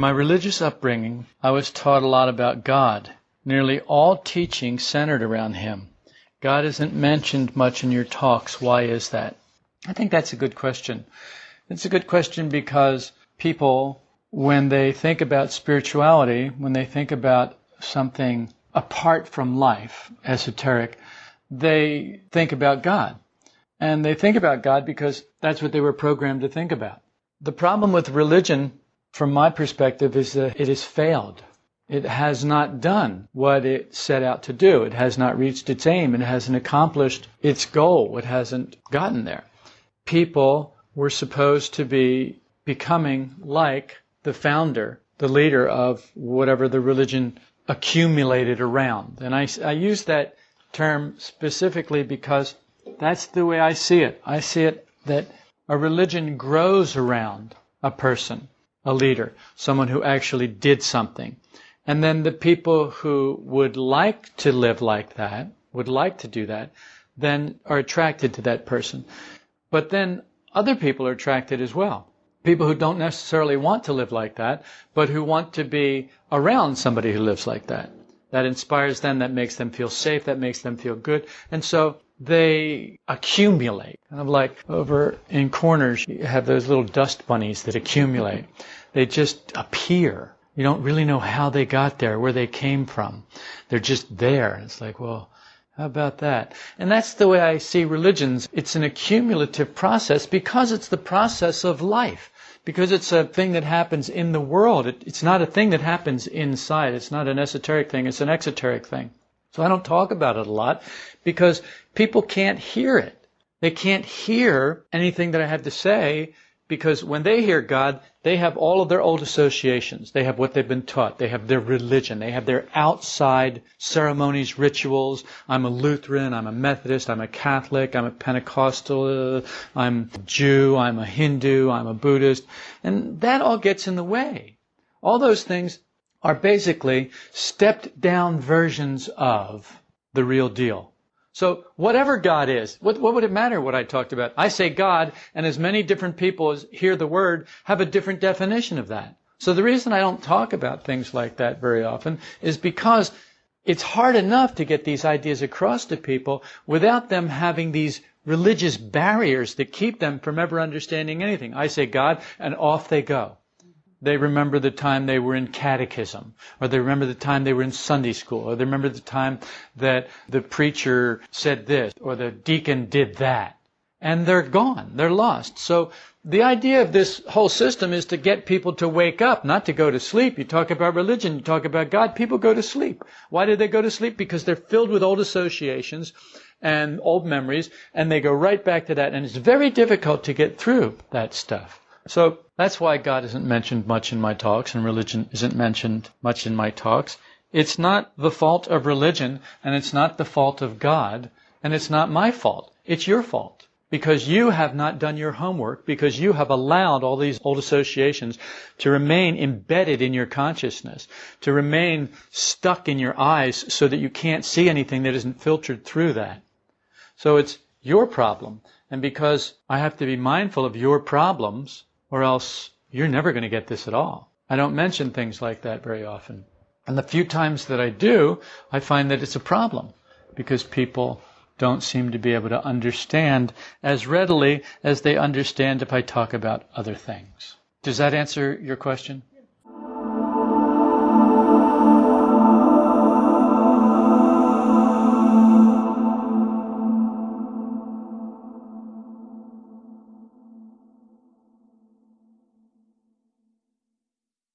my religious upbringing, I was taught a lot about God. Nearly all teaching centered around Him. God isn't mentioned much in your talks. Why is that? I think that's a good question. It's a good question because people, when they think about spirituality, when they think about something apart from life, esoteric, they think about God. And they think about God because that's what they were programmed to think about. The problem with religion, from my perspective, is that it has failed. It has not done what it set out to do. It has not reached its aim. It hasn't accomplished its goal. It hasn't gotten there. People were supposed to be becoming like the founder, the leader of whatever the religion accumulated around. And I, I use that term specifically because that's the way I see it. I see it that a religion grows around a person, a leader, someone who actually did something. And then the people who would like to live like that, would like to do that, then are attracted to that person. But then other people are attracted as well. People who don't necessarily want to live like that, but who want to be around somebody who lives like that. That inspires them, that makes them feel safe, that makes them feel good. And so they accumulate. Kind of like over in corners, you have those little dust bunnies that accumulate. They just appear. You don't really know how they got there, where they came from. They're just there. It's like, well, how about that? And that's the way I see religions. It's an accumulative process because it's the process of life because it's a thing that happens in the world. It, it's not a thing that happens inside. It's not an esoteric thing. It's an exoteric thing. So I don't talk about it a lot because people can't hear it. They can't hear anything that I have to say because when they hear God, they have all of their old associations. They have what they've been taught. They have their religion. They have their outside ceremonies, rituals. I'm a Lutheran. I'm a Methodist. I'm a Catholic. I'm a Pentecostal. Uh, I'm a Jew. I'm a Hindu. I'm a Buddhist. And that all gets in the way. All those things are basically stepped down versions of the real deal. So whatever God is, what, what, would it matter what I talked about? I say God, and as many different people as hear the word have a different definition of that. So the reason I don't talk about things like that very often is because it's hard enough to get these ideas across to people without them having these religious barriers that keep them from ever understanding anything. I say God, and off they go. They remember the time they were in catechism, or they remember the time they were in Sunday school, or they remember the time that the preacher said this, or the deacon did that. And they're gone. They're lost. So the idea of this whole system is to get people to wake up, not to go to sleep. You talk about religion, you talk about God, people go to sleep. Why do they go to sleep? Because they're filled with old associations and old memories, and they go right back to that. And it's very difficult to get through that stuff. So that's why God isn't mentioned much in my talks and religion isn't mentioned much in my talks. It's not the fault of religion and it's not the fault of God and it's not my fault. It's your fault because you have not done your homework because you have allowed all these old associations to remain embedded in your consciousness, to remain stuck in your eyes so that you can't see anything that isn't filtered through that. So it's your problem. And because I have to be mindful of your problems, or else you're never going to get this at all. I don't mention things like that very often. And the few times that I do, I find that it's a problem because people don't seem to be able to understand as readily as they understand if I talk about other things. Does that answer your question?